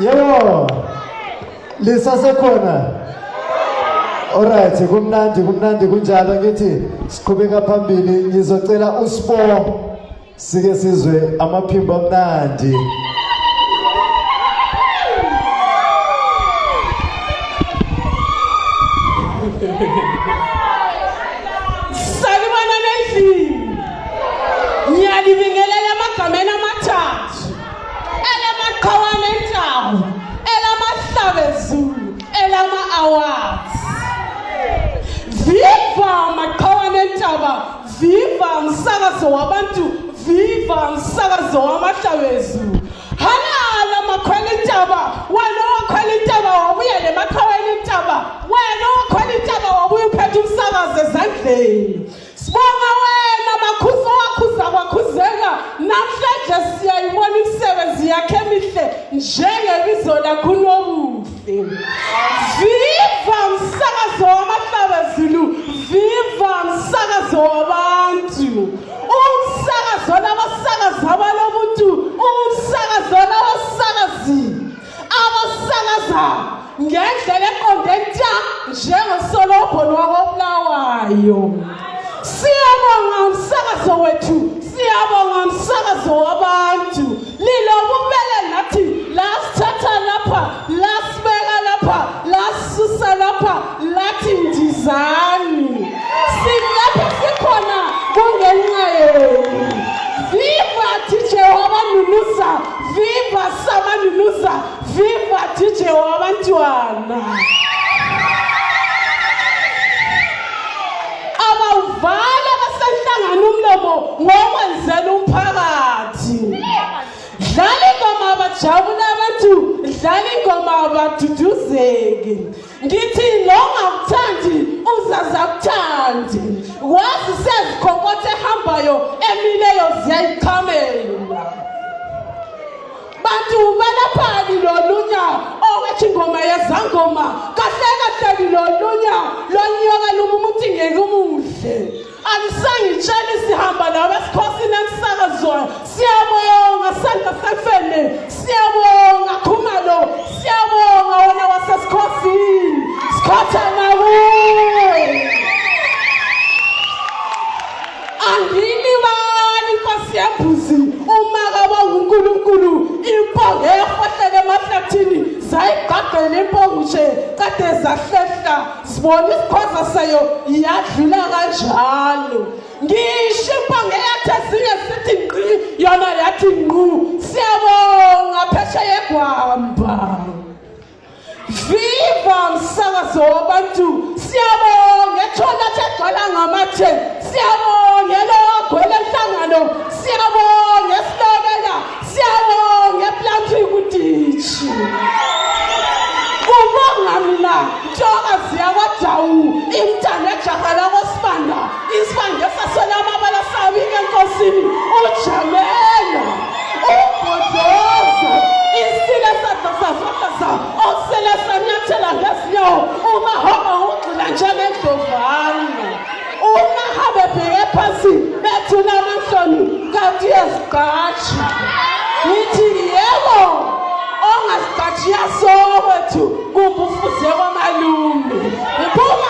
Yebo. Lisasekhona. Alright, kumnandi kumnandi kunjalo ngithi siqhubeka phambili ngizocela usibo sike sizwe amaphimbo amnandi. Elama awards. Viva maqhawane entaba, viva umsakazo wabantu, viva umsakazo wamahlabezulu. Halala makhwela intaba, wena wakhwela intaba wabuya nemaqhaweni intaba, wena wakhwela intaba wabuya uphethe umsakazo ezandleni. Sibonga wena makhuso wakhuza kwakhuzeka namhlanje siyayibona imisebenzi yakhe emihle njengebizo lakho unobuhle. Viva viva samanunuza, viva DJ wabantwana. abawuvala basahlangana umlomo ngokwenzela umphakathi. Dlala ingoma abajabula abantu dlala ingoma abaduduzeki. Ngithi nongakuthandi uzaza kuthandi. Wazi sezikhonkotha bantu balaphani lolunya owethi ingoma yezangoma kahle kahle lolunya lonyoka luma umuntu ingeke umuhle. Alisangitshela sihamba nabo esikhosini emsakazwayo. Siyabonga sandla sefene. Siyabonga khumalo siyabonga wena wasesikhosini. Sikhotha nakuwe angilibali inkosi yembuzi zayigqagqela impongushe kade zahlehla sibona isikhoza sayo yadlula kanjalo. Ngisho impongo eyathi ezinye sithi ngqi yona yathi ngqu. Siyabonga phesheya egwamba Viva umsakazo wabantu siyabonga. Ethona thegcwala ngamathe siyabonga. Elogwele enhlangano siyabonga. Esilobela siyabonga. Eplanting kutishi i-intanethi jahala kwesibanda isibande sasona amabala sabika enkosini. Ujamela ubhodoza isile sada safakaza osele sanyathela ngezinyawo umahamba ungxila njengedlovana umahamba ebheke phasi bethula amahloni kanti uyazigqaji ngithi yebo ongasigqajiya sowethu kumbe ufuze kwamalume. Iphuma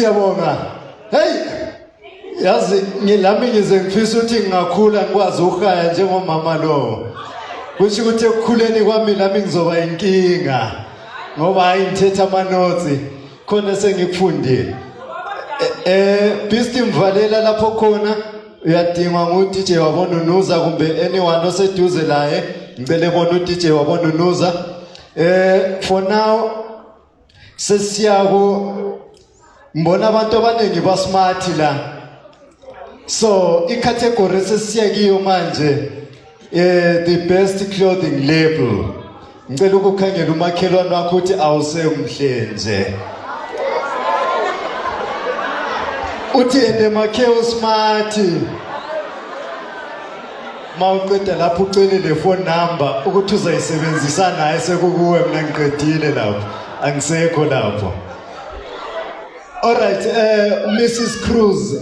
Siyabonga. Hey! Yazi ngilami ngize ngifisa ukuthi ngingakhula ngikwazi ukuhaya njengomama lo. Kusho ukuthi ekukhuleni kwami nami ngizoba inkinga. Ngoba hayi ngithetha ama notes khona sengikufundile. eh beast mvalela lapho khona uyadingwa ngu-DJ wabonunuza kumbe anyone oseduze laye ngicele bona u-DJ wabonunuza eh for now sesiyaku ngibona abantu abaningi basmart la. So icategory sesiya kiyo manje eh the best clothing label. Ngicela ukukhangela umakhelwane wakho ukuthi awusemhle nje. Uthi ende makheo smart mawuqeda lapho ucele le phone number ukuthi uzayisebenzisa naye sekukuwe mina ngiqedile lapho. Angisekho lapho. Alright eh Mrs Cruz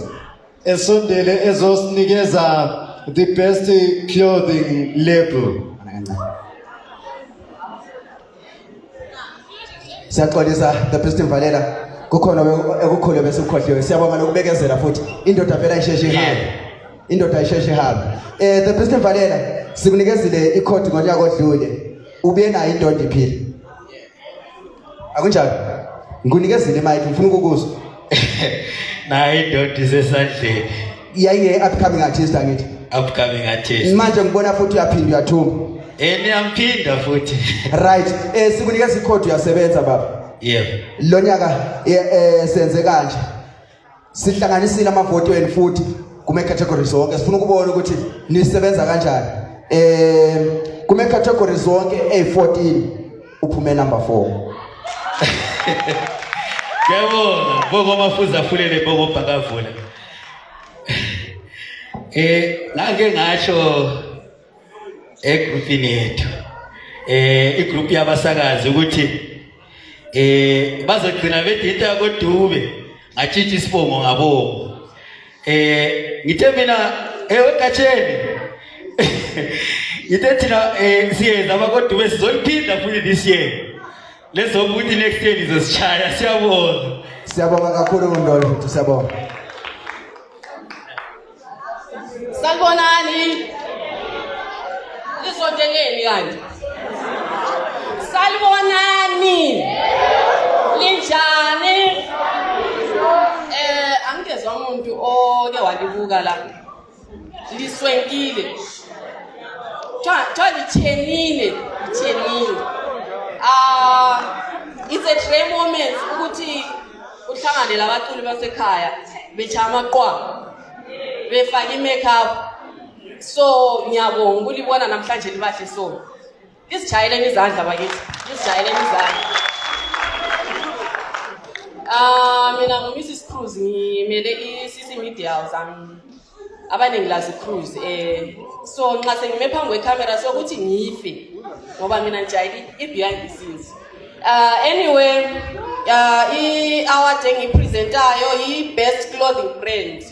esondele ezosinikeza the best clothing label. Siyaxolisa the best mvalela kukhona ekukhulu bese ukhohliwe siyabonga nokubekezela futhi. Indoda vele ayisheshe ihambe. Indoda ayisheshe ihambe. Eh the best mvalela sikunikezile ikhodi ngonyaka odlule. Ubuye nayo indoda iphila akunjalo? Ngikunikezile imike ngifuna ukukuzwa nayo indoda isesandleni. Yayiye upcoming artist angithi. Upcoming artist. Manje ngibona futhi uyaphinda uyathuma eh niyamphinda futhi. Right. Eh sikunikeza ikhodi uyasebenza baba. Yebo lo nyaka eh, eh, senze kanje. Sihlanganisile amavoti wenu futhi kuma categories zonke. Sifuna ukubona ukuthi nisebenza kanjani. Eh kuma categories zonke ey14 uphume number 4 Ngiyabonga boko mafuza afulele boko bhakavula. Eh ngake ngasho egroupini yethu. Eh igroup yabasakazi ukuthi eh bazogcina bethi into yakodube ngatshitshi isibongo ngabongo. Eh ngithe mina ewe katsheni. Ngithe thina eh siyenza abakodube sizoliphinda futhi this year. Lezokuthi next year izosishaya siyabonga siyabonga kakhulu undolo futhi siyabonga Salibonani. Lisondeleni kanti. Salibonani. Linjani? Eh angizwa umuntu oke walibuka la. Liswenkile. Cha cha lichenile, lichenile. Ah it's a rare moment ukuthi uhlangane labaculi basekhaya bechaya amaqwa. befake i-makeup. So ngiyabonga ukulibona namhlanje libahle so. Lisijayeleni izandla bakithi lisijayeleni izandla Ah mina ngumrs cruz ngimele i-cc media house am- abaningi lazi cruz eh so nxa sengime phambi kwecamera sokuthi ngife ngoba mina ngijayele i-behind the scenes uh, anyway uh, i-award engiyipresentayo yi-best clothing brand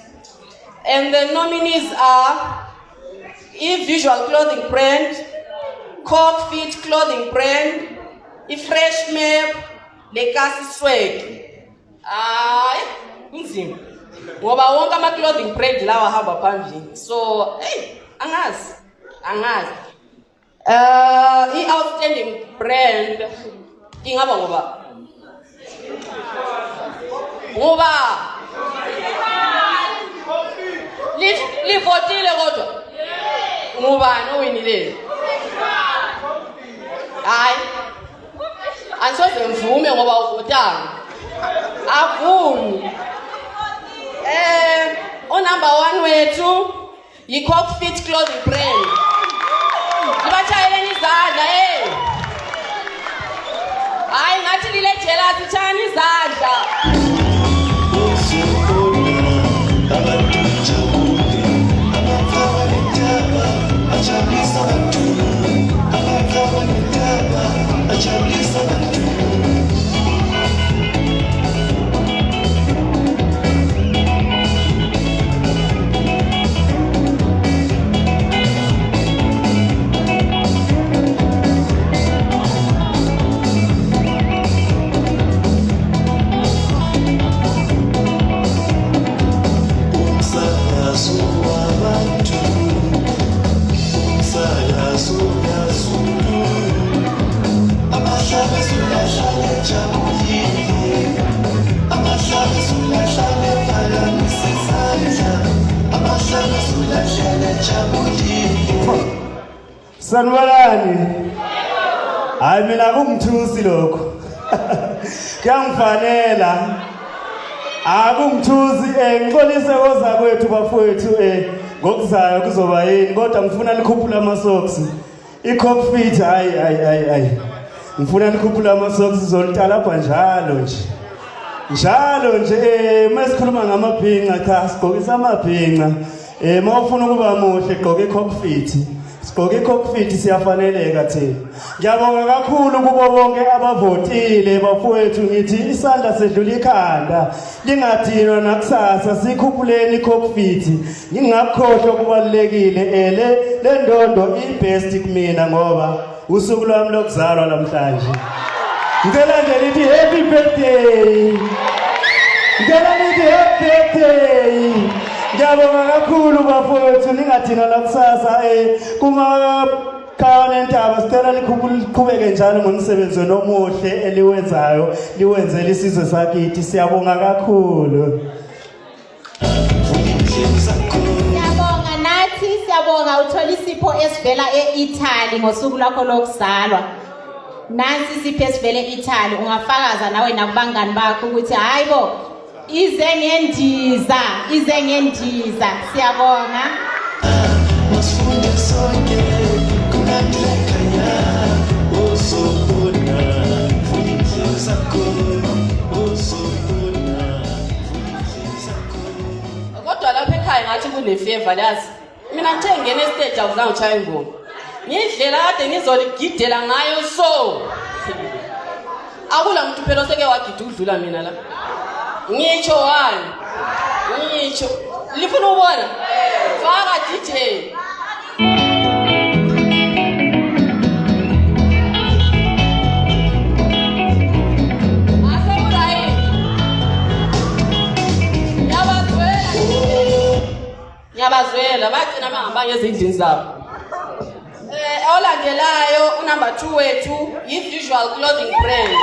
And the nominees are E-Visual Clothing Brand, Cork Fit Clothing Brand, I-Fresh Map, Legacy Swag. Hayi, kunzima. Ngoba wonke ama-clothing brand lawa ahamba phambili. So, hey, angazi, angazi. Uh, i-outstanding brand ingaba ngoba? Ngoba? Li- livotile kodwa. Ngubani owinile hayi. Angisoze ngivume ngoba uvotanga. Avumi. Eh onumber one wethu yi-cock fit clothing brand. Libatshayeleni izandla eh hayi ngathi lile jelasi tshayani izandla Sanibonani. Hayi mina kungithusi lokho. Kuyangifanela. Akungithusi eh ngixolise koza kwethu bafowethu eh ngokuzayo kuzoba yini kodwa ngifuna likhuphula ama socks. I-cockpit hayi hayi hayi hayi. Ngifuna likhuphula ama socks zoltalapha njalo nje. Njalo nje eh masikhuluma ngamabhinqa cha sigqokisa amabhinqa. Eh mawufuna ukuba muhle gqoka i-cockpit. Sigqoke i-cockpit siyafaneleka thina. Ngiyabonga kakhulu kubo bonke abavotile bafowethu ngithi isandla sedlula ikhanda. Lingadinwa nakusasa sikhuphuleni i-cockpit. Ngingakhohlwa kubalekile eh le le ndondo i-best kumina ngoba usuku lwami lokuzalwa namhlanje. Ngicela nje lithi happy birthday. Ngicela lithi happy birthday. Ngiyabonga kakhulu bafowethu ningathina la kusasa eh kuma kawane ntaba sicela liqhubeke njalo ngomsebenzi nomuhle eliwenzayo liwenzele isizwe sakithi siyabonga kakhulu. Siyabonga nathi siyabonga uthola isipho esivela e-Italy ngosuku lwakho lokuzalwa. Nansi isipho esivele e-Italy ungafakaza nawe nakubangani bakho ukuthi hayibo ize ngendiza ize ngendiza. Siyabonga. Masifunde sonke kulandela ekhaya uzobona indlela zakho uzobona indlela zakho kodwa lapha ekhaya ngathi kunefeva lazi mina ngithe ngingena estage akuzange ushaya ingoma. Ngiyindlela kade ngizoligidela ngayo so. Akula muntu phela oseke wagida ukudlula mina la ngisho ngani ngisho lifuna one. faka dj ngiyabazwela. Bagcina bangabanga ezindlini zabo. Um olandelayo number two wethu yi-visual clothing brand.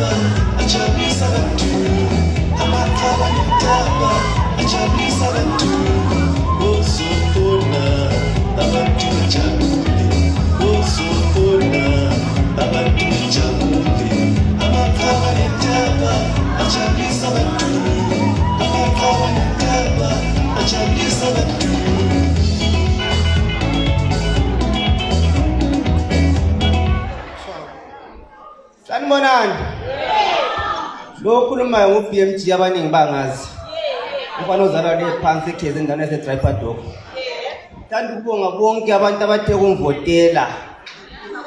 Acha bisa bantu Amat kawan I'm bisa bantu lo okhulumayo ngu-bmg abaningi bangazi umfana ozalwa le phansi ekhezi endaweni yasedraipadok thanda ukubonga bonke abantu abathe kumvotela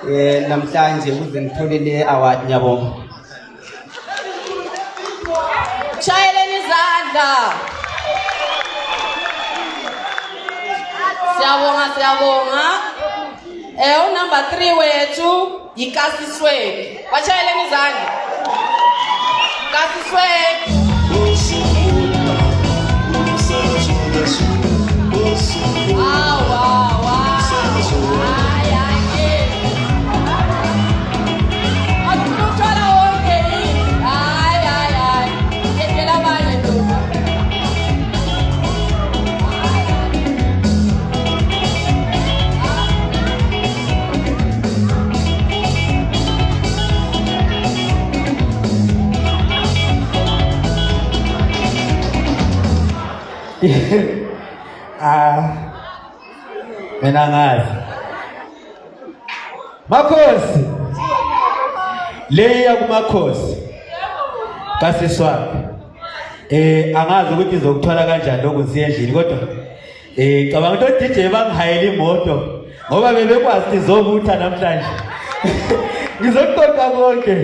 um namhlanje ukuze ngithole le award ngiyabonga Shayeleni izandla. Siyabonga siyabonga. Eh unumber 3 wethu yikasisweke. Bachayeleni izandla. gato sueco. Au! Ah. Mina ngazi makhosi. Leya kumakhosi. Kasiswaphi? Eh angazi ukuthi izokuthola kanjani lokhu siye endlini kodwa eh cabanga ukuthi DJ bangihayela imoto ngoba bebekwazi izobutha namhlanje. Ngizokuqoqa konke.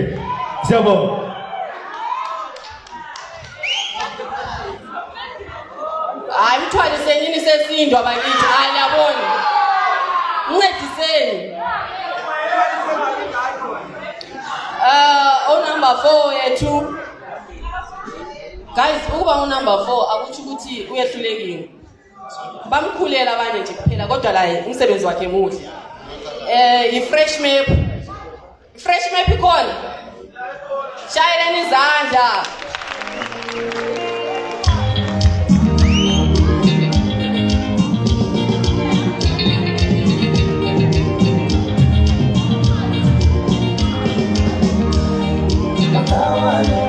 Siyabonga. Hayi mthwaliseni yini sesindwa bakithi. Hayi yabona. Ncediseni. Uh, o number 4 yethu. Guys, ukuba u number 4 akuthi ukuthi uyehlulekile. bamkhulela abanye nje kuphela kodwa la umsebenzi wakhe muhle eh i-fresh map fresh map ikhona shayeleni izandla ikhona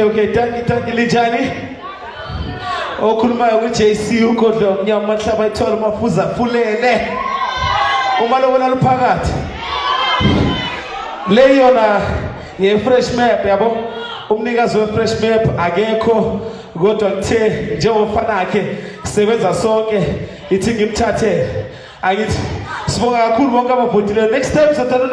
okay okay tanki tanki linjani okhulumayo ku-jc ugodlo mnyama mahlaba ithole mafuza fulele uma lobona luphakathi. Le yona ye-fresh map yabo? Umnikazi we-fresh map akekho kodwa kuthe njengomfana akhe sisebenza sonke ithi ngimthathele akithi sibonga kakhulu bonke abavotile. Next time sothanda